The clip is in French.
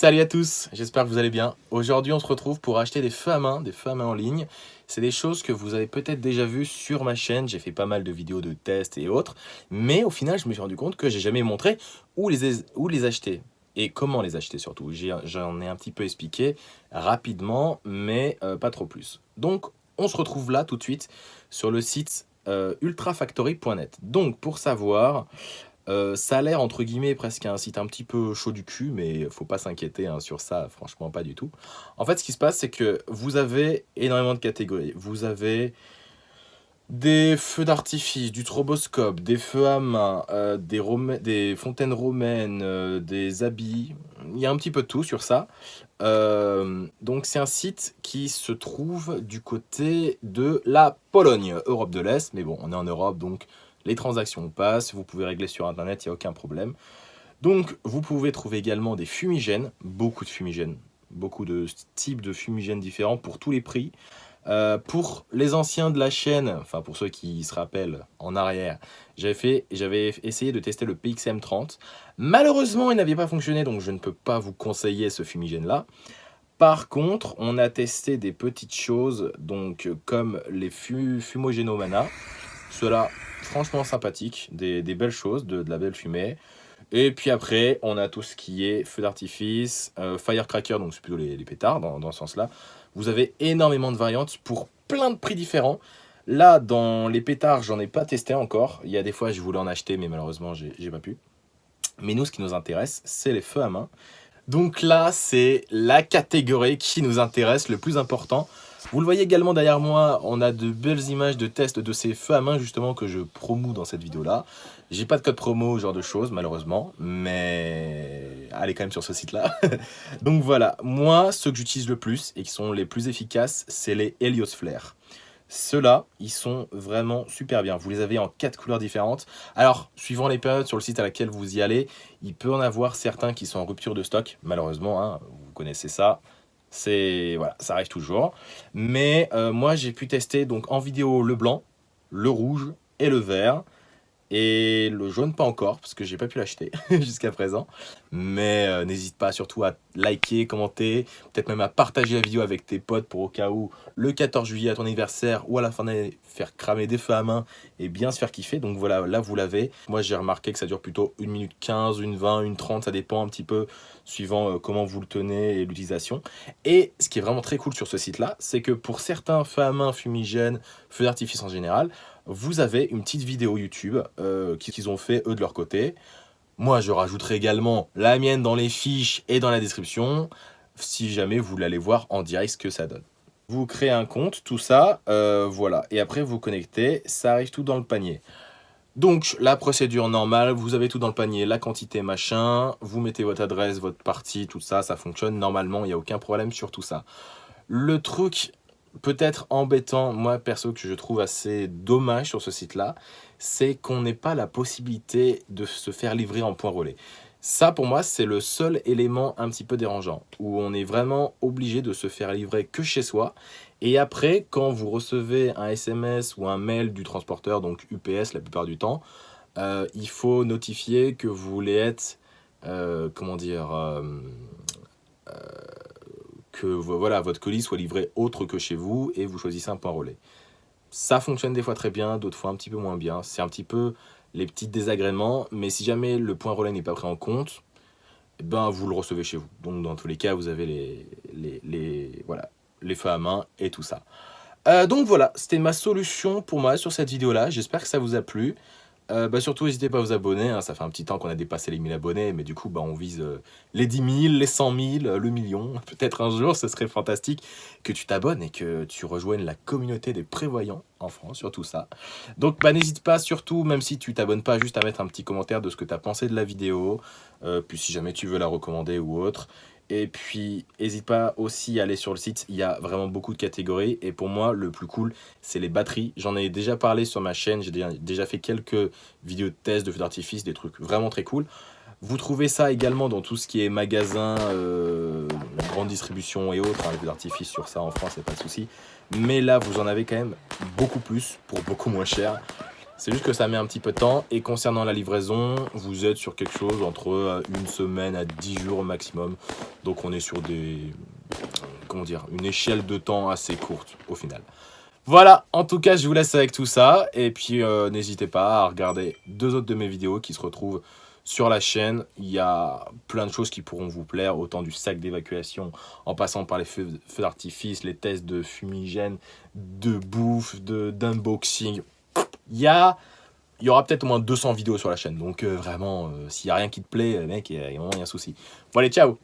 Salut à tous, j'espère que vous allez bien. Aujourd'hui, on se retrouve pour acheter des feux à main, des feux à main en ligne. C'est des choses que vous avez peut-être déjà vues sur ma chaîne. J'ai fait pas mal de vidéos de tests et autres. Mais au final, je me suis rendu compte que j'ai jamais montré où les, où les acheter. Et comment les acheter surtout. J'en ai, un petit peu expliqué rapidement, mais euh, pas trop plus. Donc, on se retrouve là tout de suite sur le site euh, ultrafactory.net. Donc, pour savoir, euh, ça a l'air, entre guillemets, presque un site un petit peu chaud du cul, mais faut pas s'inquiéter hein, sur ça, franchement, pas du tout. En fait, ce qui se passe, c'est que vous avez énormément de catégories. Vous avez des feux d'artifice, du troboscope, des feux à main, euh, des, fontaines romaines, euh, des habits. Il y a un petit peu de tout sur ça. donc, c'est un site qui se trouve du côté de la Pologne, Europe de l'Est. Mais bon, on est en Europe, donc les transactions passent, vous pouvez régler sur Internet, il n'y a aucun problème. Donc, vous pouvez trouver également des fumigènes, beaucoup de fumigènes, beaucoup de types de fumigènes différents pour tous les prix. Euh, pour les anciens de la chaîne, enfin pour ceux qui se rappellent en arrière, j'avais essayé de tester le PXM30. Malheureusement, il n'avait pas fonctionné, donc je ne peux pas vous conseiller ce fumigène-là. Par contre, on a testé des petites choses, donc comme les fumogénomana. Cela franchement sympathique, des, belles choses, de, la belle fumée. Et puis après, on a tout ce qui est feu d'artifice, euh, firecracker, donc c'est plutôt les, pétards dans, dans ce sens-là. Vous avez énormément de variantes pour plein de prix différents. Là, dans les pétards, j'en ai pas testé encore. Il y a des fois, je voulais en acheter, mais malheureusement, j'ai pas pu. Mais nous, ce qui nous intéresse, c'est les feux à main. Donc là, c'est la catégorie qui nous intéresse, le plus important. Vous le voyez également derrière moi, on a de belles images de tests de ces feux à main justement que je promoue dans cette vidéo-là. J'ai pas de code promo, ce genre de choses, malheureusement, mais allez quand même sur ce site-là. Donc voilà, moi, ceux que j'utilise le plus et qui sont les plus efficaces, c'est les Helios Flare. Ceux-là, ils sont vraiment super bien. Vous les avez en quatre couleurs différentes. Alors, suivant les périodes sur le site à laquelle vous y allez, il peut en avoir certains qui sont en rupture de stock, malheureusement, hein, vous connaissez ça. C'est voilà, ça arrive toujours. Mais euh, moi, j'ai pu tester donc en vidéo le blanc, le rouge et le vert. Et le jaune, pas encore, parce que j'ai pas pu l'acheter jusqu'à présent. Mais euh, n'hésite pas surtout à liker, commenter, peut-être même à partager la vidéo avec tes potes pour au cas où le 14 juillet à ton anniversaire ou à la fin d'année, faire cramer des feux à main et bien se faire kiffer. Donc voilà, là vous l'avez. Moi j'ai remarqué que ça dure plutôt 1 minute 15, 1 20, 1 30, ça dépend un petit peu suivant euh, comment vous le tenez et l'utilisation. Et ce qui est vraiment très cool sur ce site-là, c'est que pour certains feux à main fumigènes, feux d'artifice en général, vous avez une petite vidéo YouTube euh, qu'ils ont fait eux de leur côté. Moi, je rajouterai également la mienne dans les fiches et dans la description, si jamais vous voulez voir en direct ce que ça donne. Vous créez un compte, tout ça, euh, voilà. Et après, vous connectez, ça arrive tout dans le panier. Donc, la procédure normale, vous avez tout dans le panier, la quantité, machin, vous mettez votre adresse, votre partie, tout ça, ça fonctionne normalement, il n'y a aucun problème sur tout ça. Le truc peut-être embêtant, moi perso que je trouve assez dommage sur ce site-là, c'est qu'on n'ait pas la possibilité de se faire livrer en point relais. Ça, pour moi, c'est le seul élément un petit peu dérangeant, où on est vraiment obligé de se faire livrer que chez soi. Et après, quand vous recevez un SMS ou un mail du transporteur, donc UPS la plupart du temps, euh, il faut notifier que vous voulez être, euh, comment dire, euh, que voilà, votre colis soit livré autre que chez vous et vous choisissez un point relais. Ça fonctionne des fois très bien, d'autres fois un petit peu moins bien. C'est un petit peu les petits désagréments, mais si jamais le point relais n'est pas pris en compte, eh ben vous le recevez chez vous. Donc dans tous les cas, vous avez les, voilà, les feux à main et tout ça. Euh, donc voilà, c'était ma solution pour moi sur cette vidéo-là. J'espère que ça vous a plu. Euh, bah surtout, n'hésitez pas à vous abonner. Hein. ça fait un petit temps qu'on a dépassé les 1000 abonnés, mais du coup, bah, on vise euh, les 10 000, les 100 000, le million. Peut-être un jour, ce serait fantastique que tu t'abonnes et que tu rejoignes la communauté des prévoyants en France, sur tout ça. Donc, bah, n'hésite pas, surtout, même si tu t'abonnes pas, juste à mettre un petit commentaire de ce que tu as pensé de la vidéo. Euh, puis si jamais tu veux la recommander ou autre. Et puis, n'hésite pas aussi à aller sur le site, il y a vraiment beaucoup de catégories. Et pour moi, le plus cool, c'est les batteries. J'en ai déjà parlé sur ma chaîne, j'ai déjà fait quelques vidéos de tests de feux d'artifice, des trucs vraiment très cool. Vous trouvez ça également dans tout ce qui est magasin, euh, grande distribution et autres. Hein, les feux d'artifice sur ça en France, c'est pas de souci. Mais là, vous en avez quand même beaucoup plus pour beaucoup moins cher. C'est juste que ça met un petit peu de temps. Et concernant la livraison, vous êtes sur quelque chose entre euh, une semaine à 10 jours au maximum. Donc on est sur des... Comment dire Une échelle de temps assez courte au final. Voilà, en tout cas, je vous laisse avec tout ça. Et puis, euh, n'hésitez pas à regarder deux autres de mes vidéos qui se retrouvent sur la chaîne. Il y a plein de choses qui pourront vous plaire, autant du sac d'évacuation, en passant par les feux, d'artifice, les tests de fumigène, de bouffe, d'unboxing. Il y aura peut-être au moins 200 vidéos sur la chaîne. Donc, euh, vraiment, euh, s'il n'y a rien qui te plaît, mec, il y y a un souci. Bon, allez, ciao